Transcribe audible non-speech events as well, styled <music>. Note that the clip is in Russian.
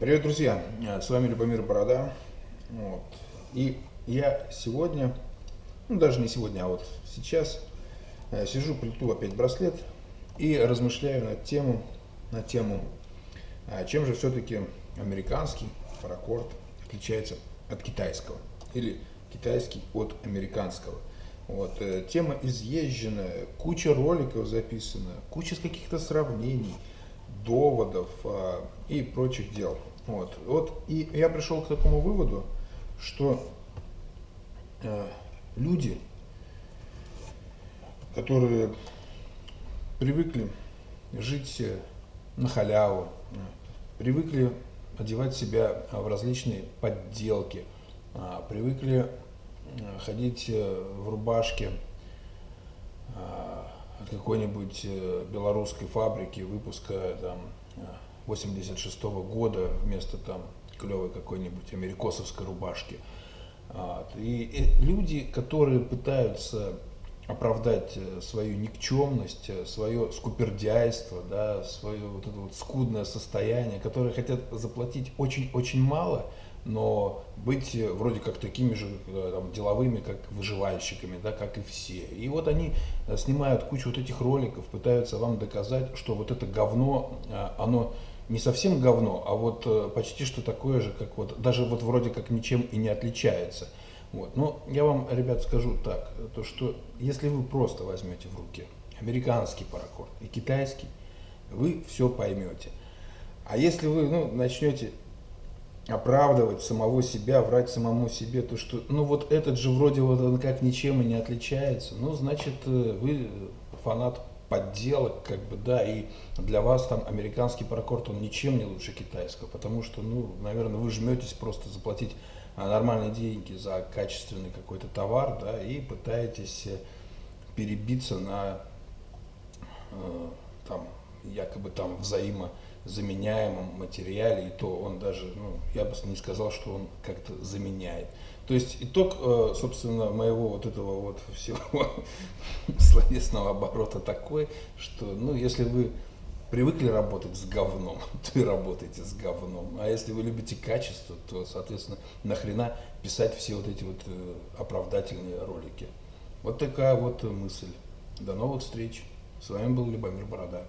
Привет, друзья! С вами Любомир Борода. Вот. И я сегодня, ну даже не сегодня, а вот сейчас э, сижу, плету опять браслет и размышляю на тему, на тему, а чем же все-таки американский паракорд отличается от китайского или китайский от американского. Вот. Э, тема изъезженная, куча роликов записана, куча каких-то сравнений, доводов а, и прочих дел. Вот. Вот. И я пришел к такому выводу, что э, люди, которые привыкли жить э, на халяву, э, привыкли одевать себя в различные подделки, э, привыкли э, ходить в рубашке от какой-нибудь белорусской фабрики выпуска там 86 -го года вместо там клевой какой-нибудь америкосовской рубашки. И люди, которые пытаются оправдать э, свою никчемность, э, свое скупердяйство, да, свое вот это вот скудное состояние, которые хотят заплатить очень-очень мало, но быть э, вроде как такими же там, деловыми, как выживальщиками, да, как и все. И вот они снимают кучу вот этих роликов, пытаются вам доказать, что вот это говно, оно не совсем говно, а вот э, почти что такое же, как вот, даже вот вроде как ничем и не отличается. Вот. Но я вам, ребят, скажу так, то что если вы просто возьмете в руки американский паракорд и китайский, вы все поймете. А если вы ну, начнете оправдывать самого себя, врать самому себе, то что, ну вот этот же вроде вот он как ничем и не отличается, ну значит э, вы фанат подделок, как бы, да, и для вас там американский паракорд, он ничем не лучше китайского, потому что, ну, наверное, вы жметесь просто заплатить а, нормальные деньги за качественный какой-то товар, да, и пытаетесь э, перебиться на, э, там, якобы там взаимозаменяемом материале, и то он даже, ну, я бы не сказал, что он как-то заменяет. То есть итог, э, собственно, моего вот этого вот всего <laughs> словесного оборота такой, что, ну, если вы привыкли работать с говном, <laughs> то и работайте с говном. А если вы любите качество, то, соответственно, нахрена писать все вот эти вот э, оправдательные ролики. Вот такая вот мысль. До новых встреч. С вами был Любомир Борода.